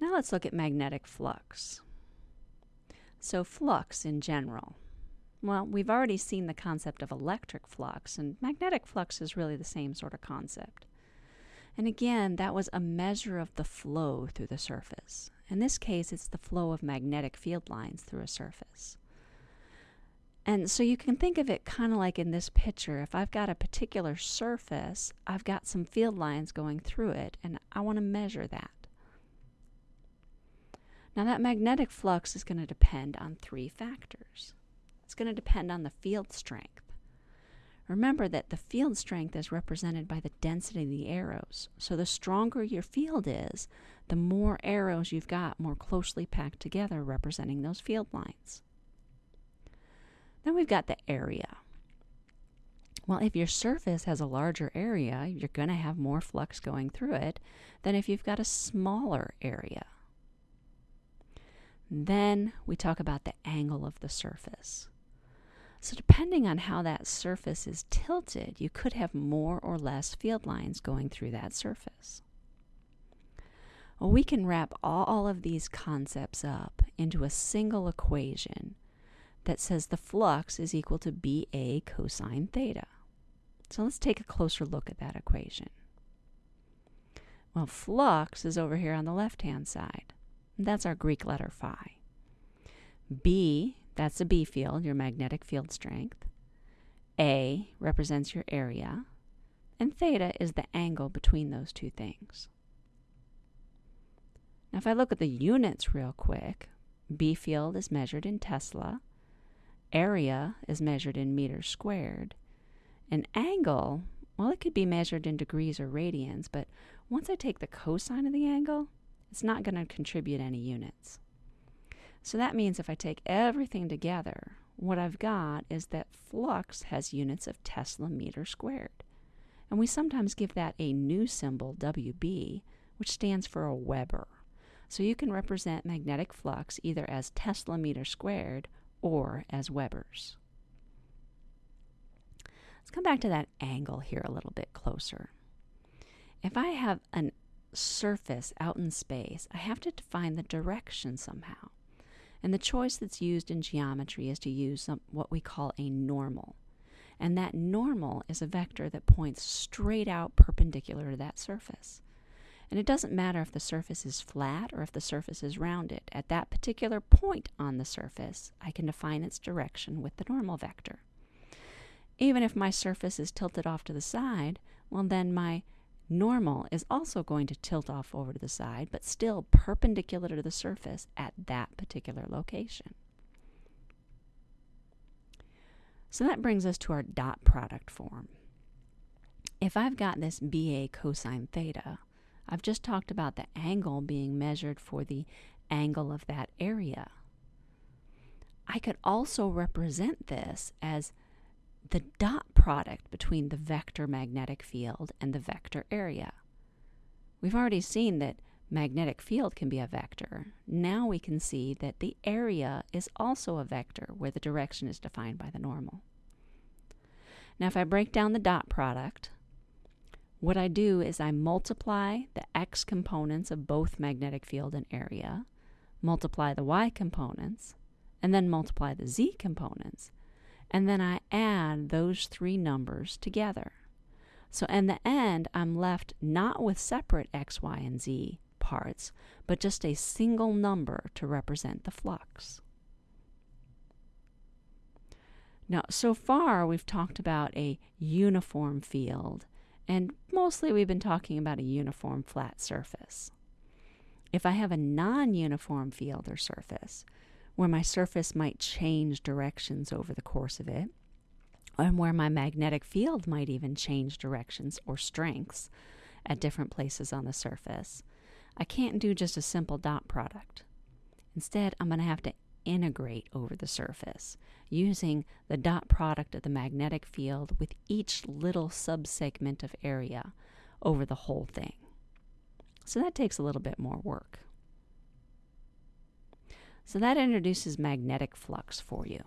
Now let's look at magnetic flux. So flux in general. Well, we've already seen the concept of electric flux, and magnetic flux is really the same sort of concept. And again, that was a measure of the flow through the surface. In this case, it's the flow of magnetic field lines through a surface. And so you can think of it kind of like in this picture. If I've got a particular surface, I've got some field lines going through it, and I want to measure that. Now, that magnetic flux is going to depend on three factors. It's going to depend on the field strength. Remember that the field strength is represented by the density of the arrows. So the stronger your field is, the more arrows you've got more closely packed together representing those field lines. Then we've got the area. Well, if your surface has a larger area, you're going to have more flux going through it than if you've got a smaller area. Then we talk about the angle of the surface. So depending on how that surface is tilted, you could have more or less field lines going through that surface. Well, we can wrap all of these concepts up into a single equation that says the flux is equal to BA cosine theta. So let's take a closer look at that equation. Well, flux is over here on the left-hand side. That's our Greek letter phi. B, that's a B field, your magnetic field strength. A represents your area. And theta is the angle between those two things. Now, if I look at the units real quick, B field is measured in Tesla, area is measured in meters squared, and angle, well, it could be measured in degrees or radians, but once I take the cosine of the angle, it's not going to contribute any units. So that means if I take everything together, what I've got is that flux has units of Tesla meter squared. And we sometimes give that a new symbol, WB, which stands for a Weber. So you can represent magnetic flux either as Tesla meter squared or as Webers. Let's come back to that angle here a little bit closer. If I have a surface out in space, I have to define the direction somehow. And the choice that's used in geometry is to use some, what we call a normal. And that normal is a vector that points straight out perpendicular to that surface. And it doesn't matter if the surface is flat or if the surface is rounded. At that particular point on the surface, I can define its direction with the normal vector. Even if my surface is tilted off to the side, well then my normal is also going to tilt off over to the side, but still perpendicular to the surface at that particular location. So that brings us to our dot product form. If I've got this BA cosine theta, I've just talked about the angle being measured for the angle of that area. I could also represent this as the dot product between the vector magnetic field and the vector area. We've already seen that magnetic field can be a vector. Now we can see that the area is also a vector where the direction is defined by the normal. Now if I break down the dot product, what I do is I multiply the x components of both magnetic field and area, multiply the y components, and then multiply the z components, and then I add those three numbers together. So in the end, I'm left not with separate x, y, and z parts, but just a single number to represent the flux. Now, so far we've talked about a uniform field, and mostly we've been talking about a uniform flat surface. If I have a non-uniform field or surface, where my surface might change directions over the course of it, and where my magnetic field might even change directions or strengths at different places on the surface, I can't do just a simple dot product. Instead, I'm going to have to integrate over the surface using the dot product of the magnetic field with each little subsegment of area over the whole thing. So that takes a little bit more work. So that introduces magnetic flux for you.